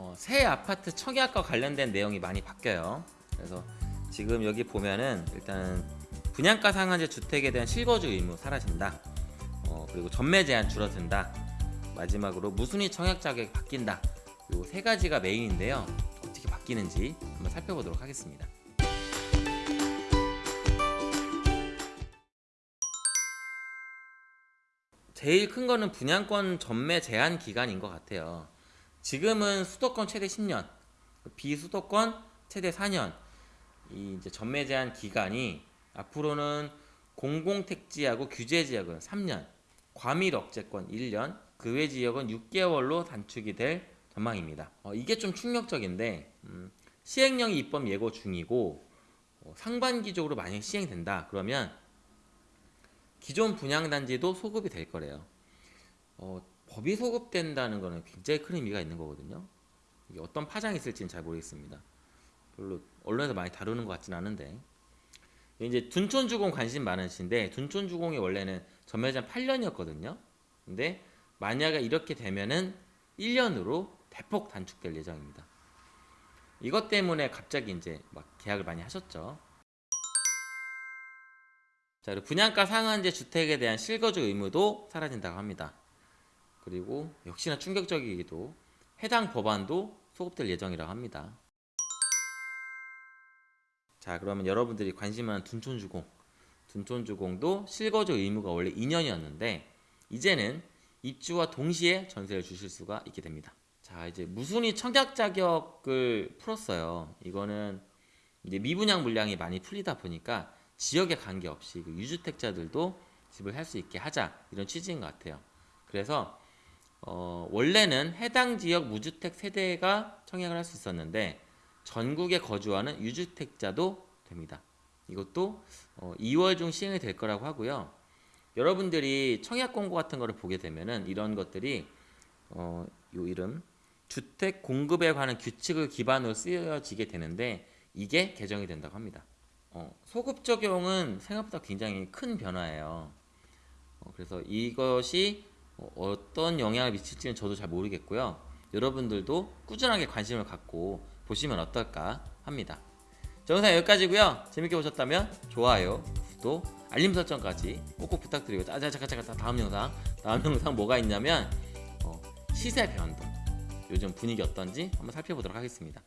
어, 새 아파트 청약과 관련된 내용이 많이 바뀌어요. 그래서 지금 여기 보면은 일단 분양가 상한제 주택에 대한 실거주 의무 사라진다. 어, 그리고 전매 제한 줄어든다. 마지막으로 무순위 청약 자격이 바뀐다. 요 세 가지가 메인인데요. 어떻게 바뀌는지 한번 살펴보도록 하겠습니다. 제일 큰 거는 분양권 전매 제한 기간인 것 같아요. 지금은 수도권 최대 10년, 비수도권 최대 4년. 이 이제 전매 제한 기간이 앞으로는 공공택지하고 규제 지역은 3년, 과밀 억제권 1년, 그 외 지역은 6개월로 단축이 될 전망입니다. 어, 이게 좀 충격적인데 음, 시행령이 입법 예고 중이고 어, 상반기적으로 만약 시행된다 그러면 기존 분양단지도 소급이 될 거래요. 어, 법이 소급된다는 거는 굉장히 큰 의미가 있는 거거든요. 이게 어떤 파장이 있을지는 잘 모르겠습니다. 별로 언론에서 많이 다루는 것 같진 않은데 이제 둔촌주공 관심 많으신데 둔촌주공이 원래는 전매장 8년이었거든요. 근데 만약에 이렇게 되면은 1년으로 대폭 단축될 예정입니다. 이것 때문에 갑자기 이제 막 계약을 많이 하셨죠. 자, 그리고 분양가 상한제 주택에 대한 실거주 의무도 사라진다고 합니다. 그리고 역시나 충격적이기도 해당 법안도 소급될 예정이라고 합니다. 자, 그러면 여러분들이 관심 많은 둔촌주공. 둔촌주공도 실거주 의무가 원래 2년이었는데 이제는 입주와 동시에 전세를 주실 수가 있게 됩니다. 자, 이제 무순위 청약 자격을 풀었어요. 이거는 이제 미분양 물량이 많이 풀리다 보니까 지역에 관계없이 그 유주택자들도 집을 살 수 있게 하자 이런 취지인 것 같아요. 그래서 어, 원래는 해당 지역 무주택 세대가 청약을 할 수 있었는데 전국에 거주하는 유주택자도 됩니다. 이것도 어, 2월 중 시행이 될 거라고 하고요. 여러분들이 청약 공고 같은 거를 보게 되면은 이런 것들이 어, 요 이름 주택 공급에 관한 규칙을 기반으로 쓰여지게 되는데 이게 개정이 된다고 합니다. 어, 소급 적용은 생각보다 굉장히 큰 변화예요. 어, 그래서 이것이 어, 어떤 영향을 미칠지는 저도 잘 모르겠고요. 여러분들도 꾸준하게 관심을 갖고 보시면 어떨까 합니다. 자, 영상 여기까지고요. 재밌게 보셨다면 좋아요, 구독, 알림 설정까지 꼭꼭 부탁드리고 자, 자, 잠깐 잠깐 다음 영상 다음 영상 뭐가 있냐면 어, 시세 변동 요즘 분위기 어떤지 한번 살펴보도록 하겠습니다.